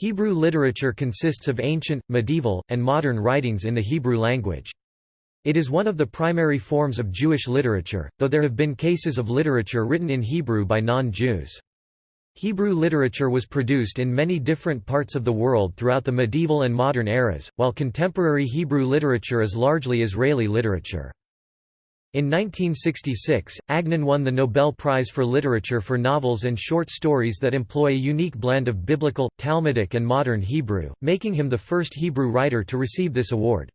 Hebrew literature consists of ancient, medieval, and modern writings in the Hebrew language. It is one of the primary forms of Jewish literature, though there have been cases of literature written in Hebrew by non-Jews. Hebrew literature was produced in many different parts of the world throughout the medieval and modern eras, while contemporary Hebrew literature is largely Israeli literature. In 1966, Agnon won the Nobel Prize for Literature for novels and short stories that employ a unique blend of biblical, Talmudic and modern Hebrew, making him the first Hebrew writer to receive this award.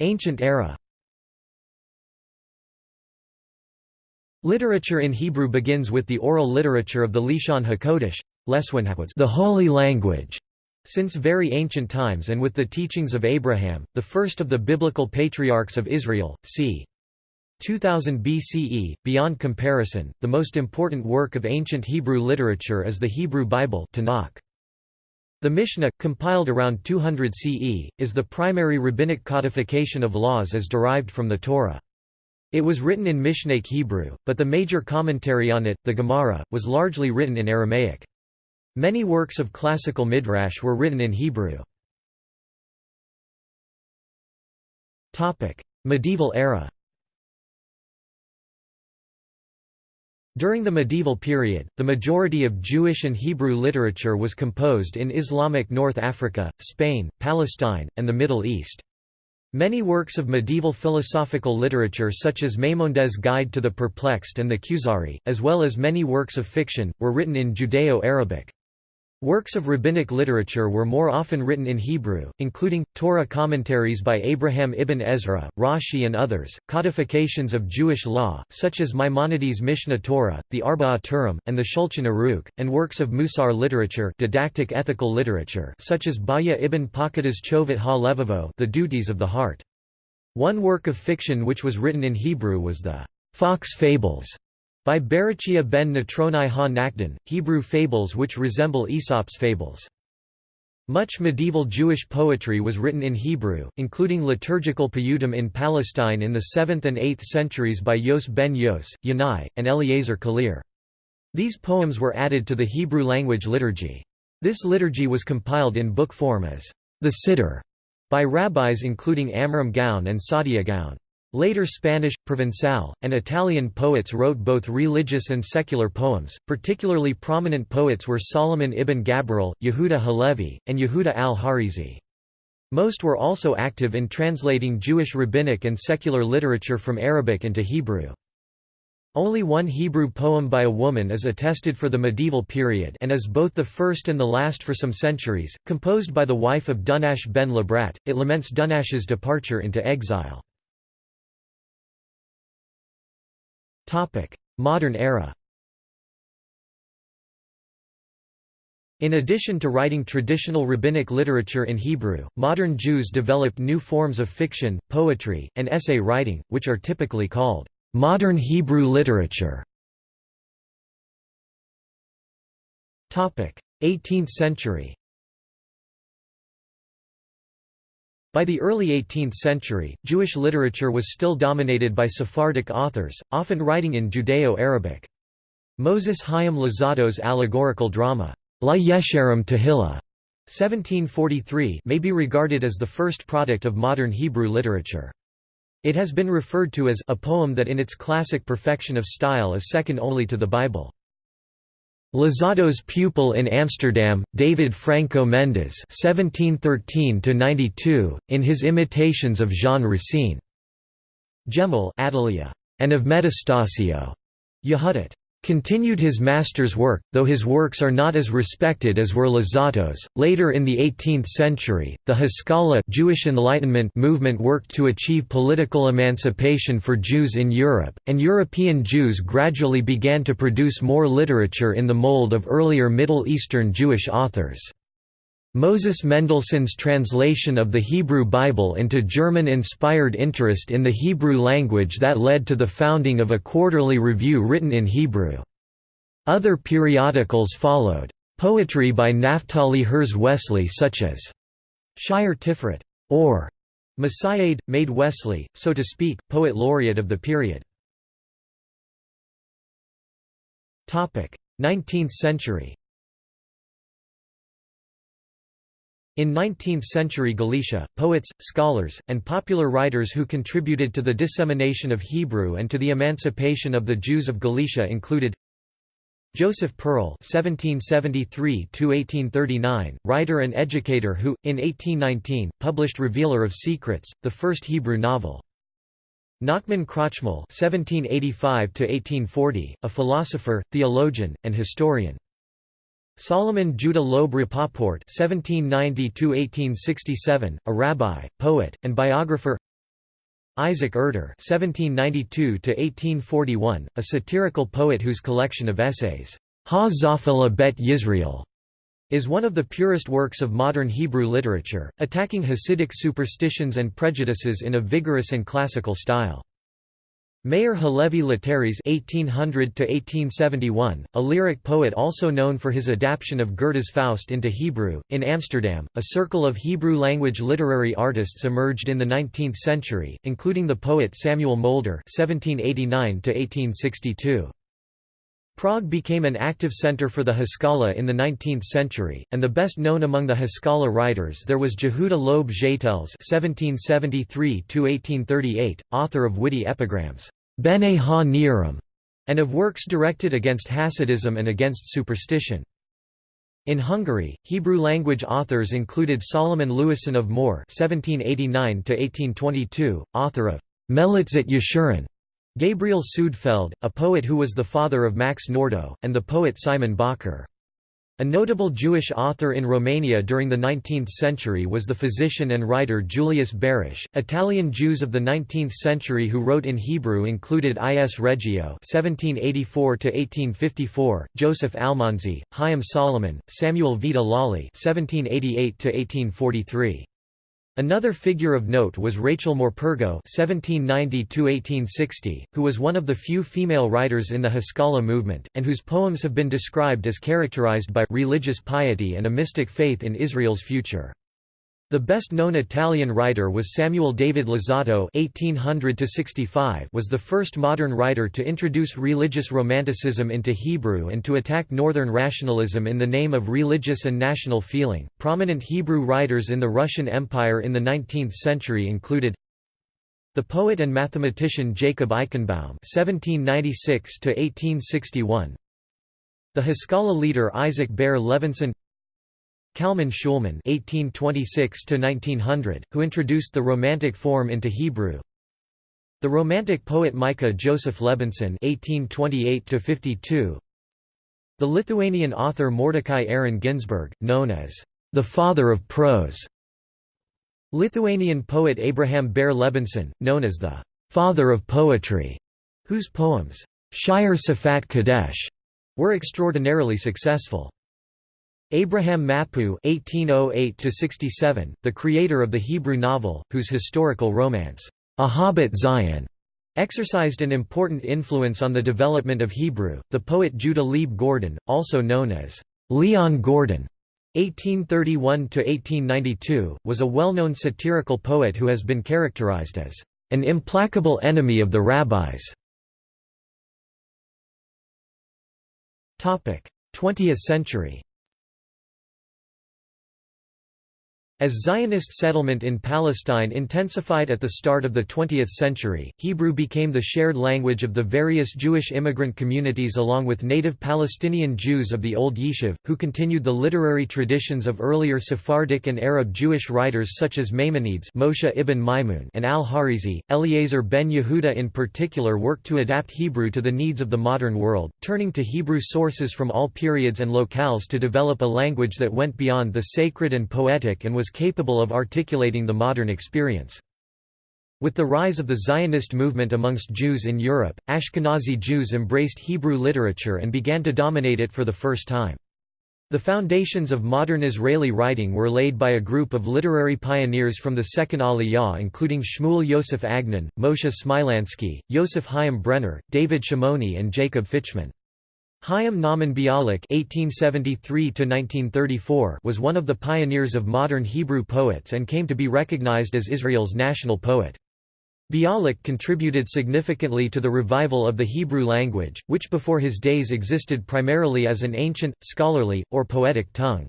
Ancient era Literature in Hebrew begins with the oral literature of the Lashon HaKodesh, the Holy Language, since very ancient times and with the teachings of Abraham, the first of the biblical patriarchs of Israel, c. 2000 BCE, beyond comparison, the most important work of ancient Hebrew literature is the Hebrew Bible Tanakh. The Mishnah, compiled around 200 CE, is the primary rabbinic codification of laws as derived from the Torah. It was written in Mishnaic Hebrew, but the major commentary on it, the Gemara, was largely written in Aramaic. Many works of classical midrash were written in Hebrew. medieval era During the medieval period, the majority of Jewish and Hebrew literature was composed in Islamic North Africa, Spain, Palestine, and the Middle East. Many works of medieval philosophical literature such as Maimonides' Guide to the Perplexed and the Kuzari, as well as many works of fiction, were written in Judeo-Arabic. Works of rabbinic literature were more often written in Hebrew, including, Torah commentaries by Abraham ibn Ezra, Rashi and others, codifications of Jewish law, such as Maimonides' Mishneh Torah, the Arba'a Turim, and the Shulchan Aruch, and works of Musar literature didactic ethical literature such as Bahya ibn Paquda's Chovat ha-Levavo the Duties of the Heart. One work of fiction which was written in Hebrew was the Fox Fables, by Berachia ben Natronai ha-Nakdan, Hebrew fables which resemble Aesop's fables. Much medieval Jewish poetry was written in Hebrew, including liturgical piyutim in Palestine in the 7th and 8th centuries by Yos ben Yos, Yanai, and Eliezer Kalir. These poems were added to the Hebrew language liturgy. This liturgy was compiled in book form as the Siddur by rabbis including Amram Gaon and Saadia Gaon. Later Spanish, Provençal, and Italian poets wrote both religious and secular poems. Particularly prominent poets were Solomon ibn Gabirol, Yehuda Halevi, and Yehuda al-Harizi. Most were also active in translating Jewish rabbinic and secular literature from Arabic into Hebrew. Only one Hebrew poem by a woman is attested for the medieval period and is both the first and the last for some centuries, composed by the wife of Dunash ben Labrat. It laments Dunash's departure into exile. Modern era. In addition to writing traditional rabbinic literature in Hebrew, modern Jews developed new forms of fiction, poetry, and essay writing, which are typically called modern Hebrew literature. 18th century By the early 18th century, Jewish literature was still dominated by Sephardic authors, often writing in Judeo-Arabic. Moses Chaim Luzzatto's allegorical drama, La Yesharim Tehillah, 1743 may be regarded as the first product of modern Hebrew literature. It has been referred to as a poem that in its classic perfection of style is second only to the Bible. Luzzatto's pupil in Amsterdam, David Franco Mendes (1713–92), in his imitations of Jean Racine, Gemul, Atalyah, and of Metastasio, Yehudit continued his master's work, though his works are not as respected as were Luzzatto's. Later in the 18th century, the Haskalah Jewish Enlightenment movement worked to achieve political emancipation for Jews in Europe, and European Jews gradually began to produce more literature in the mold of earlier Middle Eastern Jewish authors. Moses Mendelssohn's translation of the Hebrew Bible into German inspired interest in the Hebrew language that led to the founding of a quarterly review written in Hebrew. Other periodicals followed. Poetry by Naphtali Herz Wessely such as Shire Tiferet or Messiahed, made Wessely, so to speak, poet laureate of the period. 19th century In 19th-century Galicia, poets, scholars, and popular writers who contributed to the dissemination of Hebrew and to the emancipation of the Jews of Galicia included Joseph Perl (1773–1839), writer and educator who, in 1819, published *Revealer of Secrets*, the first Hebrew novel. Nachman Krochmal (1785–1840), a philosopher, theologian, and historian. Solomon Judah Loeb Rapoport (1790–1867), a rabbi, poet, and biographer. Isaac Erter (1792–1841), a satirical poet whose collection of essays, Ha Bet Yisrael, is one of the purest works of modern Hebrew literature, attacking Hasidic superstitions and prejudices in a vigorous and classical style. Meir Halevi Letteris (1800–1871), a lyric poet also known for his adaptation of Goethe's Faust into Hebrew. In Amsterdam, a circle of Hebrew-language literary artists emerged in the 19th century, including the poet Samuel Mulder (1789–1862). Prague became an active center for the Haskalah in the 19th century, and the best known among the Haskalah writers there was Jehuda Loeb Zeitels (1773–1838), author of witty epigrams Bene ha Niram, and of works directed against Hasidism and against superstition. In Hungary, Hebrew-language authors included Solomon Lewison of Mor (1789–1822), author of Melitzet Yeshurun, Gabriel Sudfeld, a poet who was the father of Max Nordau, and the poet Simon Bacher. A notable Jewish author in Romania during the 19th century was the physician and writer Julius Baruch. Italian Jews of the 19th century who wrote in Hebrew included I. S. Reggio (1784–1854), Joseph Almanzi, Chaim Solomon, Samuel Vita Lolli (1788–1843). Another figure of note was Rachel Morpurgo (1790–1860), who was one of the few female writers in the Haskalah movement, and whose poems have been described as characterized by religious piety and a mystic faith in Israel's future. The best-known Italian writer was Samuel David (1800–65), was the first modern writer to introduce religious romanticism into Hebrew and to attack Northern rationalism in the name of religious and national feeling. Prominent Hebrew writers in the Russian Empire in the 19th century included the poet and mathematician Jacob Eichenbaum (1796–1861), the Haskalah leader Isaac Ber Levinson. Kalman Shulman (1826–1900), who introduced the Romantic form into Hebrew. The Romantic poet Micah Joseph Lebensohn (1828–52). The Lithuanian author Mordecai Aaron Ginsburg, known as the father of prose. Lithuanian poet Abraham Ber Levinson, known as the father of poetry, whose poems Shir Safat Kadesh were extraordinarily successful. Abraham Mapu (1808–67), the creator of the Hebrew novel, whose historical romance, Ahabat Zion, exercised an important influence on the development of Hebrew. The poet Judah Leib Gordon, also known as Leon Gordon, (1831–1892), was a well-known satirical poet who has been characterized as an implacable enemy of the rabbis. Topic: 20th century. As Zionist settlement in Palestine intensified at the start of the 20th century, Hebrew became the shared language of the various Jewish immigrant communities along with native Palestinian Jews of the Old Yishuv, who continued the literary traditions of earlier Sephardic and Arab Jewish writers such as Maimonides Moshe ibn Maimun and al-Harizi. Eliezer ben Yehuda in particular worked to adapt Hebrew to the needs of the modern world, turning to Hebrew sources from all periods and locales to develop a language that went beyond the sacred and poetic and was capable of articulating the modern experience. With the rise of the Zionist movement amongst Jews in Europe, Ashkenazi Jews embraced Hebrew literature and began to dominate it for the first time. The foundations of modern Israeli writing were laid by a group of literary pioneers from the Second Aliyah including Shmuel Yosef Agnon, Moshe Smilansky, Yosef Chaim Brenner, David Shimoni and Jacob Fichman. Chaim Nahman Bialik (1873–1934) was one of the pioneers of modern Hebrew poets and came to be recognized as Israel's national poet. Bialik contributed significantly to the revival of the Hebrew language, which before his days existed primarily as an ancient, scholarly, or poetic tongue.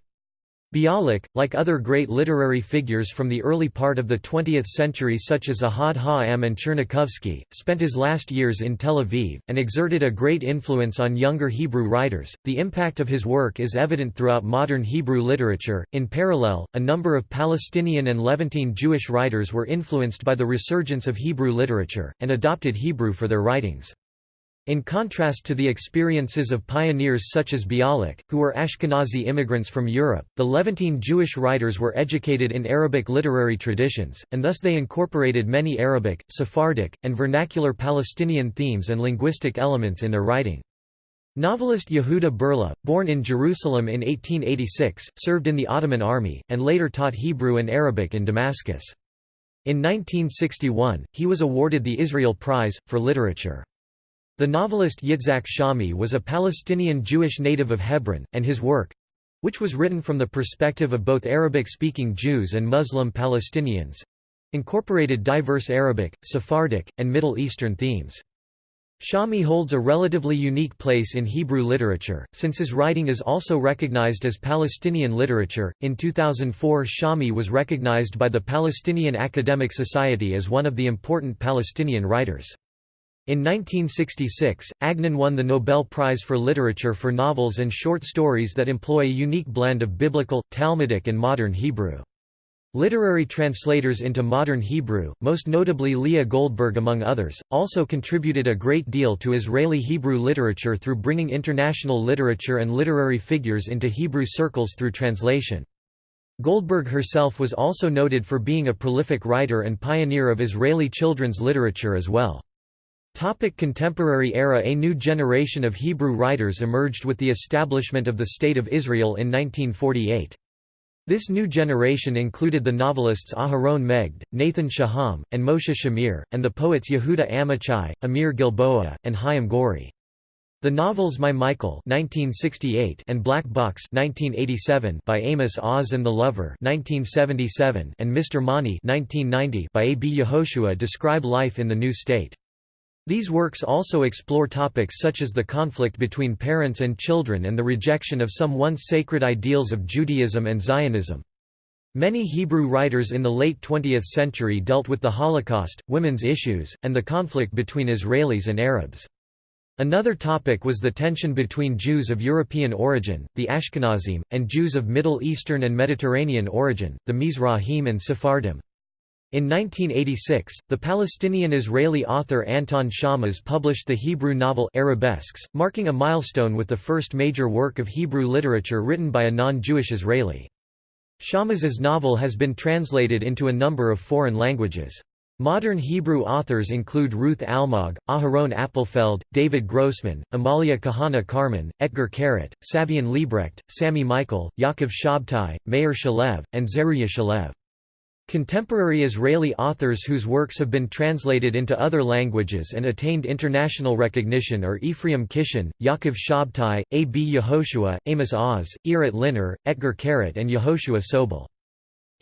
Bialik, like other great literary figures from the early part of the 20th century such as Ahad Ha'am and Tchernichovsky, spent his last years in Tel Aviv, and exerted a great influence on younger Hebrew writers. The impact of his work is evident throughout modern Hebrew literature. In parallel, a number of Palestinian and Levantine Jewish writers were influenced by the resurgence of Hebrew literature, and adopted Hebrew for their writings. In contrast to the experiences of pioneers such as Bialik, who were Ashkenazi immigrants from Europe, the Levantine Jewish writers were educated in Arabic literary traditions, and thus they incorporated many Arabic, Sephardic, and vernacular Palestinian themes and linguistic elements in their writing. Novelist Yehuda Berla, born in Jerusalem in 1886, served in the Ottoman army, and later taught Hebrew and Arabic in Damascus. In 1961, he was awarded the Israel Prize, for Literature. The novelist Yitzhak Shami was a Palestinian Jewish native of Hebron, and his work—which was written from the perspective of both Arabic-speaking Jews and Muslim Palestinians—incorporated diverse Arabic, Sephardic, and Middle Eastern themes. Shami holds a relatively unique place in Hebrew literature, since his writing is also recognized as Palestinian literature. In 2004, Shami was recognized by the Palestinian Academic Society as one of the important Palestinian writers. In 1966, Agnon won the Nobel Prize for Literature for novels and short stories that employ a unique blend of biblical, Talmudic and modern Hebrew. Literary translators into modern Hebrew, most notably Leah Goldberg among others, also contributed a great deal to Israeli Hebrew literature through bringing international literature and literary figures into Hebrew circles through translation. Goldberg herself was also noted for being a prolific writer and pioneer of Israeli children's literature as well. Topic contemporary era A new generation of Hebrew writers emerged with the establishment of the State of Israel in 1948. This new generation included the novelists Aharon Megged, Nathan Shaham, and Moshe Shamir, and the poets Yehuda Amichai, Amir Gilboa, and Chaim Gouri. The novels My Michael (1968) and Black Box (1987) by Amos Oz and the Lover (1977) and Mr. Mani (1990) by A. B. Yehoshua describe life in the new state. These works also explore topics such as the conflict between parents and children and the rejection of some once sacred ideals of Judaism and Zionism. Many Hebrew writers in the late 20th century dealt with the Holocaust, women's issues, and the conflict between Israelis and Arabs. Another topic was the tension between Jews of European origin, the Ashkenazim, and Jews of Middle Eastern and Mediterranean origin, the Mizrahim and Sephardim. In 1986, the Palestinian-Israeli author Anton Shammas published the Hebrew novel Arabesques, marking a milestone with the first major work of Hebrew literature written by a non-Jewish Israeli. Shammas's novel has been translated into a number of foreign languages. Modern Hebrew authors include Ruth Almog, Aharon Appelfeld, David Grossman, Amalia Kahana Carmon, Etgar Keret, Savion Liebrecht, Sami Michael, Yaakov Shabtai, Meir Shalev, and Zeruya Shalev. Contemporary Israeli authors whose works have been translated into other languages and attained international recognition are Ephraim Kishon, Yaakov Shabtai, A. B. Yehoshua, Amos Oz, Irit Linur, Etgar Keret and Yehoshua Sobol.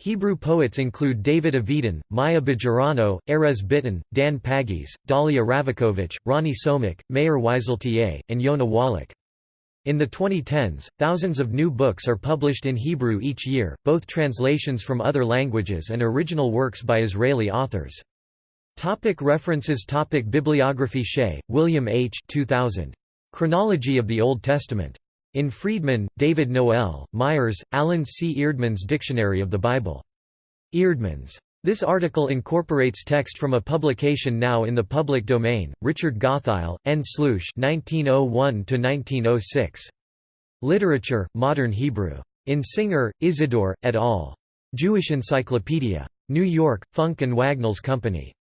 Hebrew poets include David Avidan, Maya Bejerano, Erez Bitton, Dan Pagis, Dalia Ravikovich, Ronnie Somek, Meir Wieseltier, and Yona Wallach. In the 2010s, thousands of new books are published in Hebrew each year, both translations from other languages and original works by Israeli authors. Topic references Topic Bibliography Shea, William H. 2000. Chronology of the Old Testament. In Freedman, David Noel, Myers, Alan C. Eerdmans Dictionary of the Bible. Eerdmans. This article incorporates text from a publication now in the public domain, Richard Gottheil, N. Slouschz 1901–1906. Literature, Modern Hebrew. In Singer, Isidore, et al. Jewish Encyclopedia. New York, Funk and Wagnalls Company.